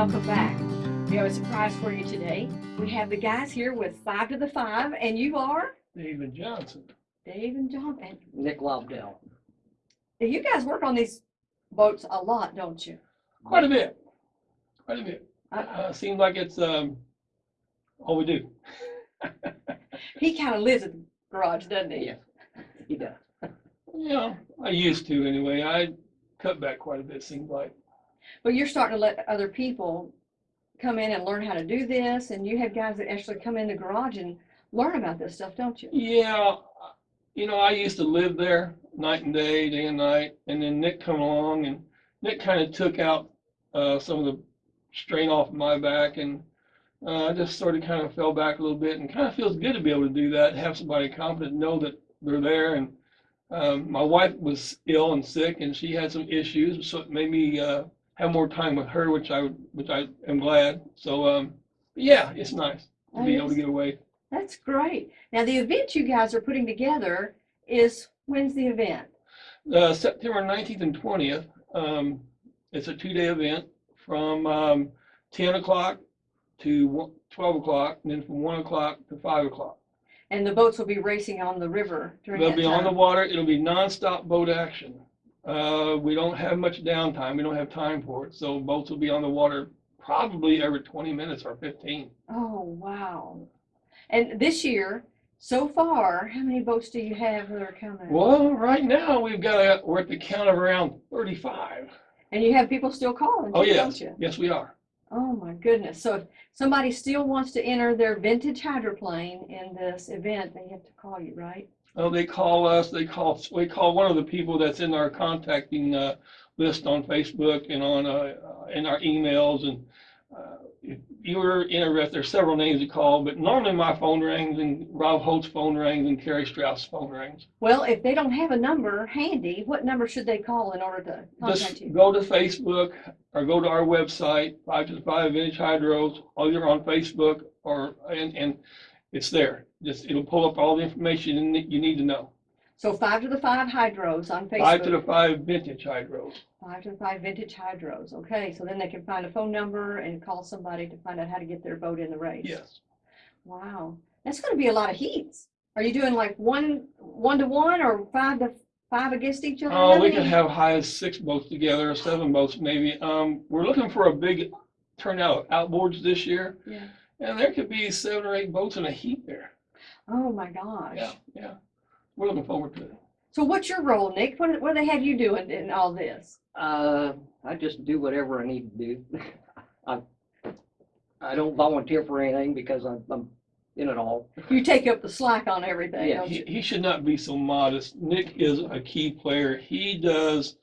welcome back. We have a surprise for you today. We have the guys here with five to the five, and you are David Johnson. Dave and John. And Nick Lobdell. you guys work on these boats a lot, don't you? Quite a bit. Quite a bit. Uh, Uh, seems like it's, um, all we do. he kind of lives in the garage, doesn't he? Yeah. He does. Yeah, I used to anyway. I cut back quite a bit, seems like. But you're starting to let other people come in and learn how to do this, and you have guys that actually come in the garage and learn about this stuff, don't you? Yeah, you know, I used to live there night and day, day and night, and then Nick come along and Nick kind of took out uh, some of the strain off my back and uh, I just sort of kind of fell back a little bit and kind of feels good to be able to do that, have somebody competent, know that they're there. And um, my wife was ill and sick and she had some issues, so it made me uh, have more time with her, which I which I am glad. So um, yeah, it's nice to be able to get away. That's great. Now, the event you guys are putting together is, when's the event? Uh, September 19th and 20th. Um, it's a two-day event from um, 10 o'clock to 12 o'clock, and then from 1 o'clock to 5 o'clock. And the boats will be racing on the river during They'll that be on the water. It'll be nonstop boat action. Uh, we don't have much downtime. We don't have time for it. So boats will be on the water probably every 20 minutes or 15. Oh, wow. And this year, so far, how many boats do you have that are coming? Well, right now we've got a, we're at the count of around 35. And you have people still calling, Oh, yes. don't you? Yes, we are. Oh, my goodness. So if somebody still wants to enter their vintage hydroplane in this event, they have to call you, right? Oh, they call us, they call, we call one of the people that's in our contacting, uh, list on Facebook and on, uh, uh, in our emails and, uh, if you're interested, there's several names to call, but normally my phone rings and Rob Holt's phone rings and Kerry Strauss' phone rings. Well, if they don't have a number handy, what number should they call in order to contact Just you? go to Facebook or go to our website, five to five Vintage Hydros, either on Facebook or, and, and it's there. Just, it'll pull up all the information you need- you need to know. So five to the five hydros on Facebook. Five to the five Vintage Hydros. five to the five vintage hydros. Okay, so then they can find a phone number and call somebody to find out how to get their boat in the race. Yes. Wow, that's gonna be a lot of heats. Are you doing like one, one to one or five to five against each other? Oh, How we could have high as six boats together, or seven boats maybe. Um, we're looking for a big turnout outboards this year. Yeah. And there could be seven or eight boats in a heat there. Oh, my gosh. Yeah, yeah. We're looking forward to it. So what's your role, Nick? What, do- what do they have you doing in all this? Uh, I just do whatever I need to do. I, I don't volunteer for anything because I'm, I'm in it all. You take up the slack on everything, Yeah, don't He, you? he should not be so modest. Nick is a key player. He does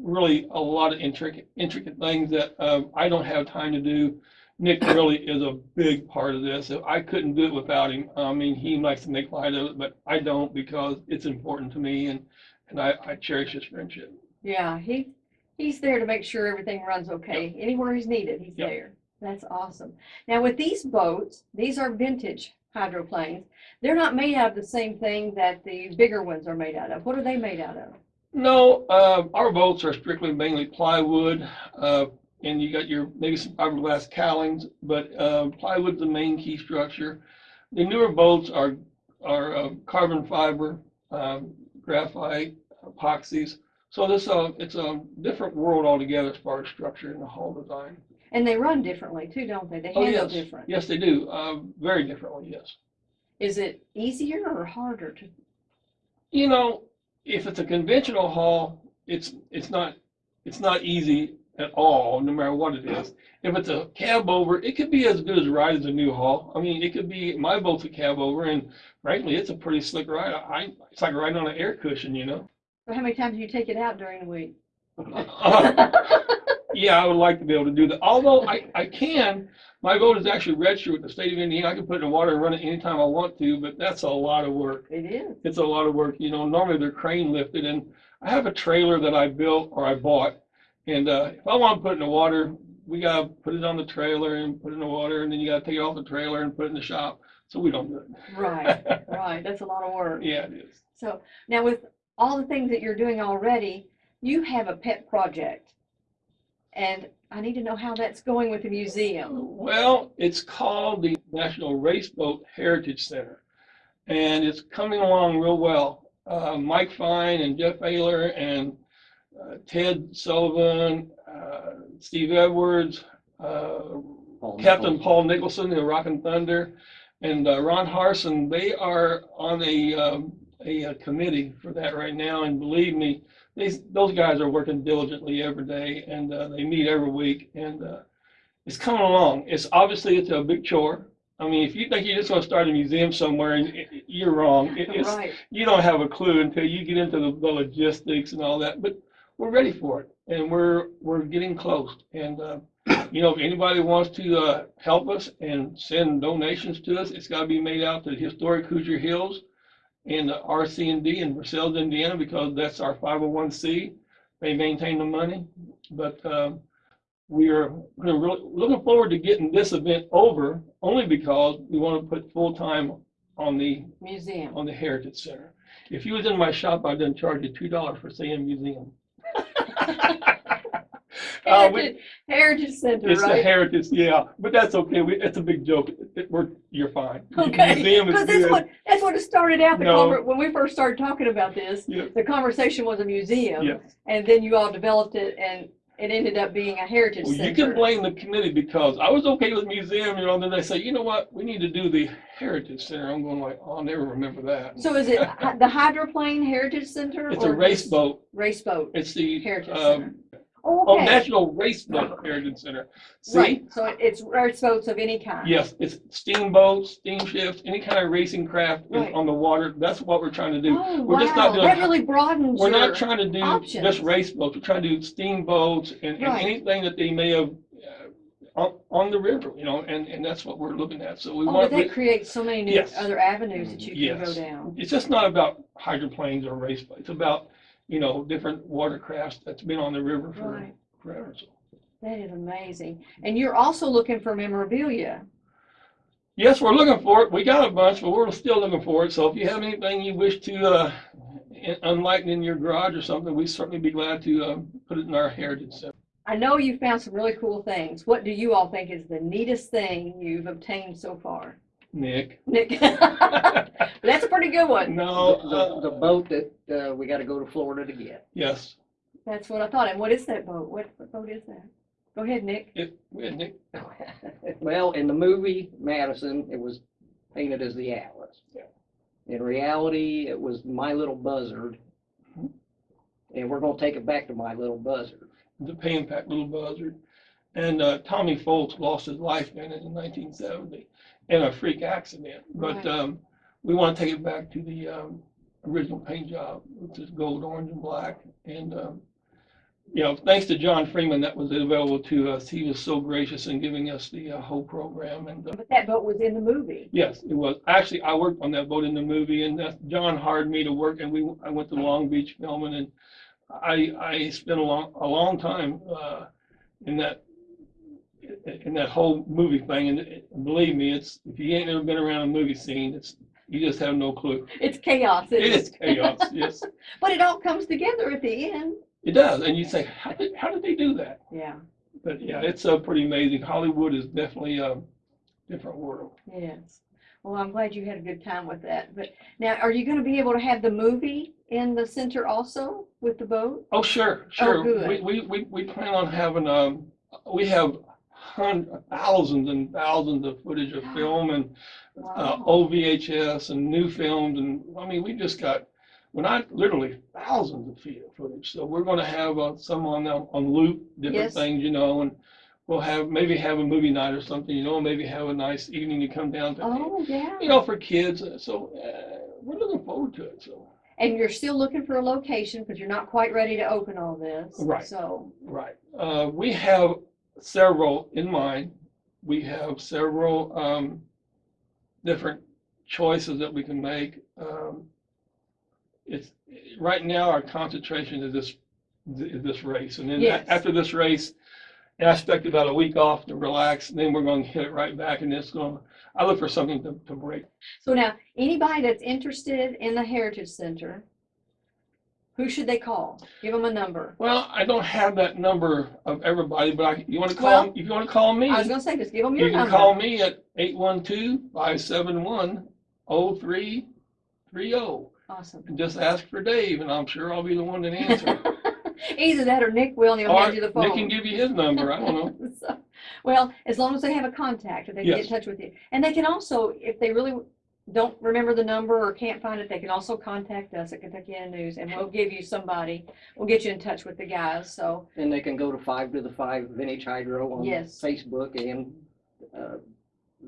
really a lot of intricate, intricate things that, um, I don't have time to do. Nick really is a big part of this. I couldn't do it without him. I mean, he likes to make light of it, but I don't because it's important to me and, and I, I cherish his friendship. Yeah, he, he's there to make sure everything runs okay. Anywhere he's needed, he's Yep. there. That's awesome. Now with these boats, these are vintage hydroplanes. They're not made out of the same thing that the bigger ones are made out of. What are they made out of? No, uh, our boats are strictly mainly plywood, uh, and you got your, maybe some fiberglass cowlings, but, uh, plywood's the main key structure. The newer bolts are, are, uh, carbon fiber, um, graphite, epoxies. So this, uh, it's a different world altogether as far as structure and the hull design. And they run differently too, don't they? They Oh, handle yes. different. Yes, they do, uh, very differently, yes. Is it easier or harder to? You know, if it's a conventional hull, it's, it's not, it's not easy at all, no matter what it is. If it's a cab over, it could be as good as ride as a new haul. I mean, it could be, my boat's a cab over and frankly, it's a pretty slick ride. I, it's like riding on an air cushion, you know? So How many times do you take it out during the week? Yeah, I would like to be able to do that. Although I, I can, my boat is actually registered with the state of Indiana. I can put it in water and run it anytime I want to, but that's a lot of work. It is. it's a lot of work, you know, normally they're crane lifted and I have a trailer that I built or I bought. And, uh, if I want to put it in the water, we gotta put it on the trailer and put it in the water and then you gotta take it off the trailer and put it in the shop. So we don't do it. right. right. That's a lot of work. Yeah, it is. So now with all the things that you're doing already, you have a pet project. And I need to know how that's going with the museum. Well, it's called the National Race Boat Heritage Center, and it's coming along real well. Uh, Mike Fine and Jeff Ayler and Ted Sullivan, uh, Steve Edwards, uh, Paul Captain Nichols. Paul Nicholson, the Rockin' Thunder, and uh, Ron Harson, they are on a, um, a uh, committee for that right now, and believe me, these, those guys are working diligently every day, and uh, they meet every week, and uh, it's coming along. It's obviously, it's a big chore. I mean, if you think you're just gonna start a museum somewhere, and it- it- you're wrong. It- It's, Right, you don't have a clue until you get into the, the logistics and all that, but we're ready for it and we're, we're getting close. And, uh, you know, if anybody wants to, uh, help us and send donations to us, it's gotta be made out to Historic Hoosier Hills and the RC&D in Versailles, Indiana, because that's our five oh one C. They maintain the money, but, um, we are really, looking forward to getting this event over, only because we wanna put full time on the museum. on the Heritage Center. If you was in my shop, I'd then charge you two dollars for saying museum. Uh, we- Heritage, Center, It's the? Heritage, yeah, but that's okay. We, it's a big joke. It- we're, you're fine. Okay, because that's what, that's what it started out, the No. when we first started talking about this, Yeah, the conversation was a museum. yes. And then you all developed it and it ended up being a heritage Well, you can blame the committee because I was okay with museum, you know, then they say, you know what, we need to do the Heritage Center. I'm going like, I'll never remember that. So is it the hydroplane heritage center? It's a race boat. Race boat It's the, heritage um, center. Oh, oh, National Race Boat Heritage Center. See? right, so it- it's race boats of any kind. Yes, it's steamboats, steamships, any kind of racing craft is Right. on the water. That's what we're trying to do. Oh, We're just not wow, doing- that really broadens We're your. not trying to do options. just race boats. We're trying to do steamboats and, and Right. anything that they may have uh, on, on the river, you know, and, and that's what we're looking at. So we Oh, but want, that creates so many new Yes. other avenues that you can go Yes. down. it's just not about hydroplanes or race boats. It's about, you know, different watercrafts that's been on the river for Right, forever. So. that is amazing. And you're also looking for memorabilia. Yes, we're looking for it. We got a bunch, but we're still looking for it. So if you have anything you wish to uh, en- enlighten in your garage or something, we'd certainly be glad to uh, put it in our heritage center. I know you found some really cool things. What do you all think is the neatest thing you've obtained so far? Nick. Nick? That's a pretty good one. No, The, the- uh, the boat that, uh, we gotta go to Florida to get. yes, That's what I thought. And what is that boat? What, what boat is that? Go ahead, Nick. it, we had Nick. Well, in the movie Madison, it was painted as the Atlas. Yeah. In reality, it was My Little Buzzard. Mhm. And we're gonna take it back to My Little Buzzard. the Pay 'n Pak Little Buzzard. And uh, Tommy Fults lost his life in it in 1970 in a freak accident. But Right. um, we want to take it back to the um, original paint job, which is gold, orange, and black. And um, you know, thanks to John Freeman, that was available to us. He was so gracious in giving us the uh, whole program. And uh, But that boat was in the movie. yes, it was. Actually, I worked on that boat in the movie, and that's, John hired me to work. And we I went to Long Beach filming, and I I spent a long a long time uh, in that in that whole movie thing. And believe me, it's if you ain't ever been around a movie scene, it's you just have no clue. It's chaos. It is chaos. yes, But it all comes together at the end. it does. And you say, how did how did they do that? Yeah, But yeah, it's uh, pretty amazing. Hollywood is definitely a different world. yes. Well, I'm glad you had a good time with that. But now, are you gonna be able to have the movie in the center also with the boat? Oh, sure, sure. Oh, good. We, we, we, we plan on having, um, we have hundreds, thousands and thousands of footage of film and, uh, Wow. old VHS and new films. And, I mean, we just got, when I, literally thousands of feet of footage. So we're gonna have, uh, some on, uh, on loop, different Yes. things, you know, and we'll have, maybe have a movie night or something, you know, maybe have a nice evening to come down to, Oh, yeah. you know, for kids. So, uh, we're looking forward to it, so. And you're still looking for a location because you're not quite ready to open all this. Right. So, Right. Uh, we have several in mind. We have several, um, different choices that we can make. Um, it's, right now, our concentration is this, is this race. And then Yes. after this race, I expect about a week off to relax, and then we're going to hit it right back and it's going, to I look for something to, to break. so now, anybody that's interested in the Heritage Center, Who should they call? Give them a number. Well, I don't have that number of everybody, but I, you wanna call, Well, call, if you wanna call me, I was gonna say, just give them your number. you can number. call me at 812-571-0330. Awesome. And just ask for Dave, and I'm sure I'll be the one that answers. Either that or Nick will, and he'll Or hand you the phone. Nick can give you his number, I don't know. So, Well, as long as they have a contact, if they can get in touch with you. And they can also, if they really don't remember the number or can't find it, they can also contact us at Kentuckiana News and we'll give you somebody, we'll get you in touch with the guys, so, And they can go to Five to the Five Vintage Hydro on Yes. Facebook and, uh,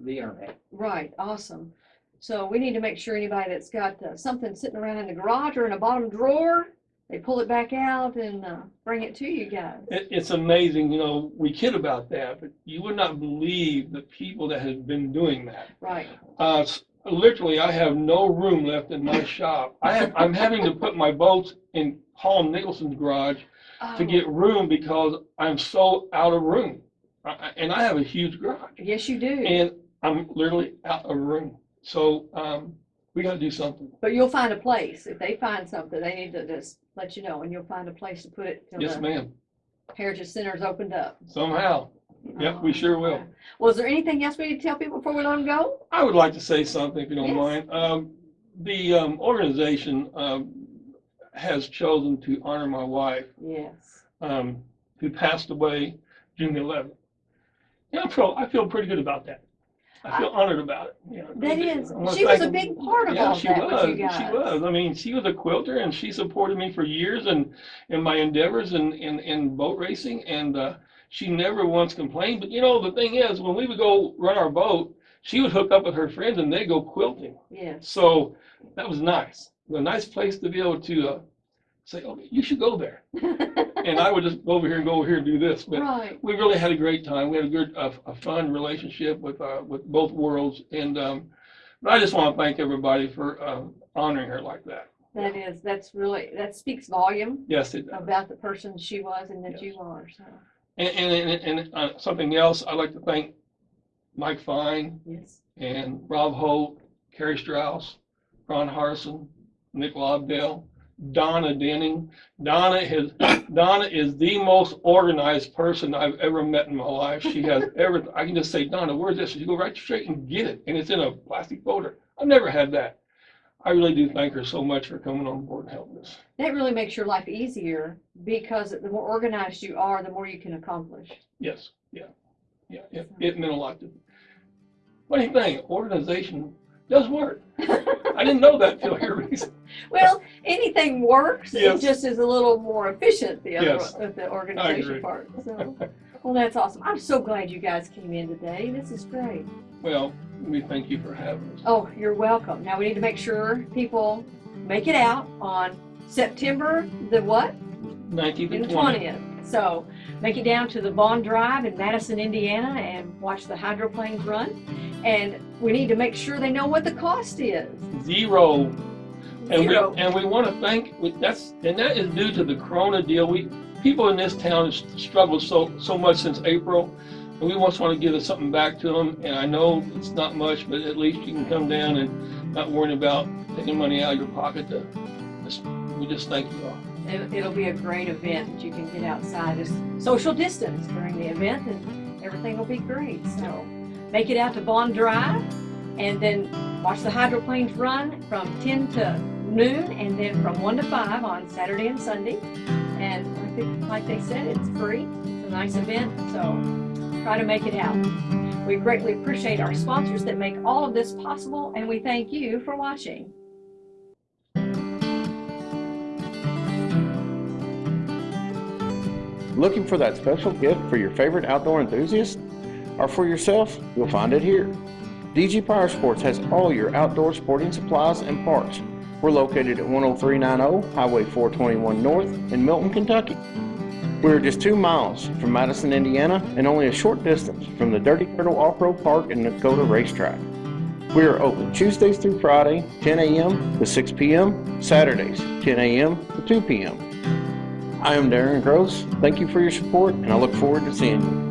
the internet. right, awesome. So we need to make sure anybody that's got uh, something sitting around in the garage or in a bottom drawer, they pull it back out and uh, bring it to you guys. It, it's amazing, you know, we kid about that, but you would not believe the people that have been doing that. Right, Uh, s- literally, I have no room left in my shop. I have, I'm having to put my boats in Paul Nicholson's garage to Oh, get room because I'm so out of room. I- And I have a huge garage Yes, you do, and I'm literally out of room. So, um, we gotta do something. but you'll find a place. If they find something, they need to just let you know and you'll find a place to put it Yes, ma'am, Heritage Center's opened up. somehow. Yep, we sure will. Was there anything else we need to tell people before we let them go? I would like to say something, if you don't Yes. mind. Um, the, um, organization, um, has chosen to honor my wife, Yes. um, who passed away June eleventh. Yeah, I feel, I feel pretty good about that. I feel honored about it, you know. That is, she was thank- a big part of Yeah, all she that was, she was. I mean, she was a quilter and she supported me for years and in my endeavors in, in, in boat racing and, uh, she never once complained. But you know, the thing is, when we would go run our boat, she would hook up with her friends and they'd go quilting. Yes. So that was nice. A nice place to be able to, uh, say, oh, you should go there. And I would just go over here and go over here and do this. But Right. we really had a great time. We had a good, a, a fun relationship with, uh, with both worlds. And, um, but I just want to thank everybody for, um, honoring her like that. That is, that's really, that speaks volume Yes, it does. about the person she was and that Yes. you are, so, And, and, and, and, uh, something else, I'd like to thank Mike Fine yes. and Rob Holt, Kerry Strauss, Ron Harson, Nick Lobdell, Donna Denning. Donna is, Donna is the most organized person I've ever met in my life. She has everything. I can just say, Donna, where's this? She go right straight and get it, and it's in a plastic folder. I've never had that. I really do thank her so much for coming on board and helping us. That really makes your life easier because the more organized you are, the more you can accomplish. Yes, yeah, yeah, it, it meant a lot to me. Funny thing, organization does work. I didn't know that until your. Well, anything works. Yes. It just is a little more efficient, the, yes. other, the organization part. So, well, that's awesome. I'm so glad you guys came in today. This is great. Well, we thank you for having us. Oh, you're welcome. Now, we need to make sure people make it out on September the what? 19th and 20th. 20th. So make it down to the Vaughn Drive in Madison, Indiana and watch the hydroplanes run. And we need to make sure they know what the cost is. Zero. And we, Zero. and we want to thank, we- that's, and that is due to the Corona deal. We, people in this town have struggled so, so much since April. And we just want to give us something back to them. And I know it's not much, but at least you can come down and not worrying about taking money out of your pocket to, just- we just thank you all. It- It'll be a great event that you can get outside, just social distance during the event and everything will be great. So make it out to Vaughn Drive and then watch the hydroplanes run from ten to noon and then from one to five on Saturday and Sunday. And like they, like they said, it's free. It's a nice event, so try to make it out. We greatly appreciate our sponsors that make all of this possible and we thank you for watching. Looking for that special gift for your favorite outdoor enthusiast? Or for yourself? You'll find it here. DG Power Sports has all your outdoor sporting supplies and parts. We're located at 10390 Highway 421 North in Milton, Kentucky. We're just two miles from Madison, Indiana, and only a short distance from the Dirty Turtle Off-Road Park and Dakota Racetrack. We are open Tuesdays through Friday, 10 a.m. to 6 p.m., Saturdays, 10 a.m. to 2 p.m. I am Darren Gross. Thank you for your support, and I look forward to seeing you.